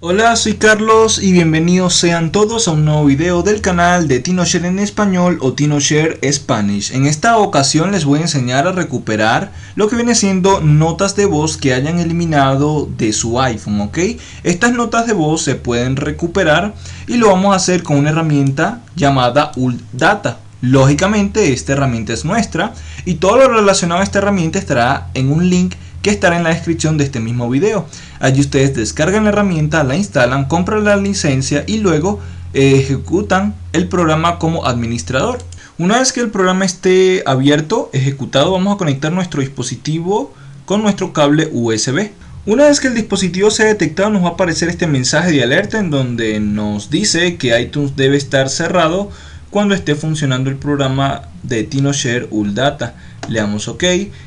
Hola, soy Carlos y bienvenidos sean todos a un nuevo video del canal de TinoShare en español o TinoShare Spanish. En esta ocasión les voy a enseñar a recuperar lo que viene siendo notas de voz que hayan eliminado de su iPhone, ¿ok? Estas notas de voz se pueden recuperar y lo vamos a hacer con una herramienta llamada UltData. Lógicamente esta herramienta es nuestra y todo lo relacionado a esta herramienta estará en un link que estará en la descripción de este mismo video. Allí ustedes descargan la herramienta, la instalan, compran la licencia y luego eh, ejecutan el programa como administrador. Una vez que el programa esté abierto, ejecutado, vamos a conectar nuestro dispositivo con nuestro cable USB. Una vez que el dispositivo sea detectado nos va a aparecer este mensaje de alerta en donde nos dice que iTunes debe estar cerrado cuando esté funcionando el programa de TinoShare UlData. Le damos ok.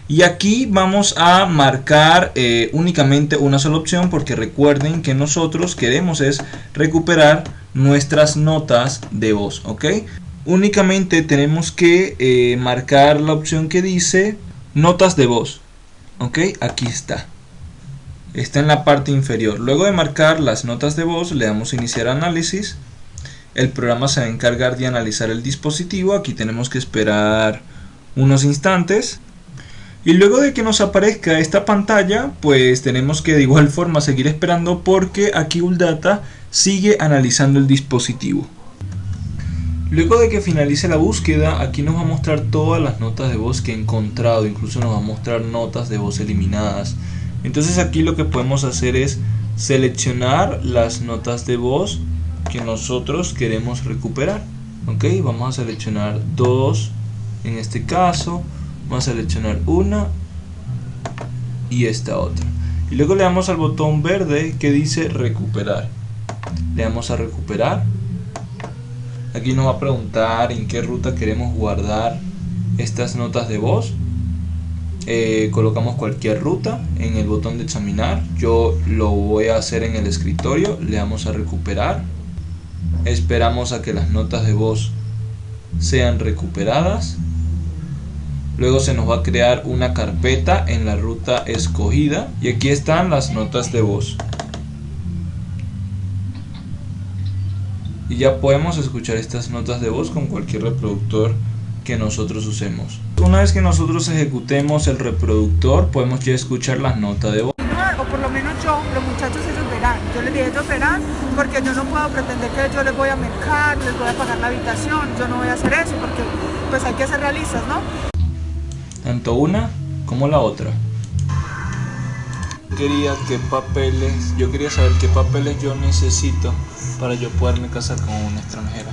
Y aquí vamos a marcar eh, únicamente una sola opción porque recuerden que nosotros queremos es recuperar nuestras notas de voz ok. Únicamente tenemos que eh, marcar la opción que dice notas de voz ok. Aquí está. Está en la parte inferior. Luego de marcar las notas de voz le damos iniciar análisis el programa se va a encargar de analizar el dispositivo. Aquí tenemos que esperar unos instantes. Y luego de que nos aparezca esta pantalla pues tenemos que de igual forma seguir esperando porque aquí UlData sigue analizando el dispositivo. Luego de que finalice la búsqueda aquí nos va a mostrar todas las notas de voz que he encontrado. Incluso nos va a mostrar notas de voz eliminadas. Entonces aquí lo que podemos hacer es seleccionar las notas de voz que nosotros queremos recuperar ok vamos a seleccionar dos en este caso vamos a seleccionar una y esta otra. Y luego le damos al botón verde que dice recuperar. Le damos a recuperar. Aquí nos va a preguntar en qué ruta queremos guardar estas notas de voz. Eh, colocamos cualquier ruta en el botón de examinar. Yo lo voy a hacer en el escritorio. Le damos a recuperar esperamos a que las notas de voz sean recuperadas Luego se nos va a crear una carpeta en la ruta escogida y aquí están las notas de voz. Y ya podemos escuchar estas notas de voz con cualquier reproductor que nosotros usemos. Una vez que nosotros ejecutemos el reproductor podemos ya escuchar las notas de voz. Por lo menos yo, los muchachos ellos verán. Yo les dije ellos verán porque yo no puedo pretender que yo les voy a mercar, les voy a pagar la habitación. Yo no voy a hacer eso porque pues hay que ser realistas, ¿no? tanto una como la otra. Quería qué papeles, yo quería saber qué papeles yo necesito para yo poderme casar con una extranjera.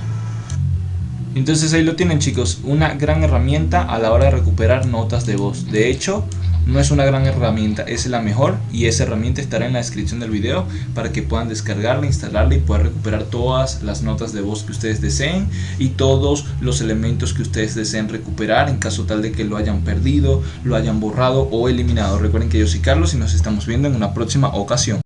Entonces ahí lo tienen chicos, una gran herramienta a la hora de recuperar notas de voz. De hecho, no es una gran herramienta, es la mejor y esa herramienta estará en la descripción del video para que puedan descargarla, instalarla y poder recuperar todas las notas de voz que ustedes deseen y todos los elementos que ustedes deseen recuperar en caso tal de que lo hayan perdido, lo hayan borrado o eliminado. Recuerden que yo soy Carlos y nos estamos viendo en una próxima ocasión.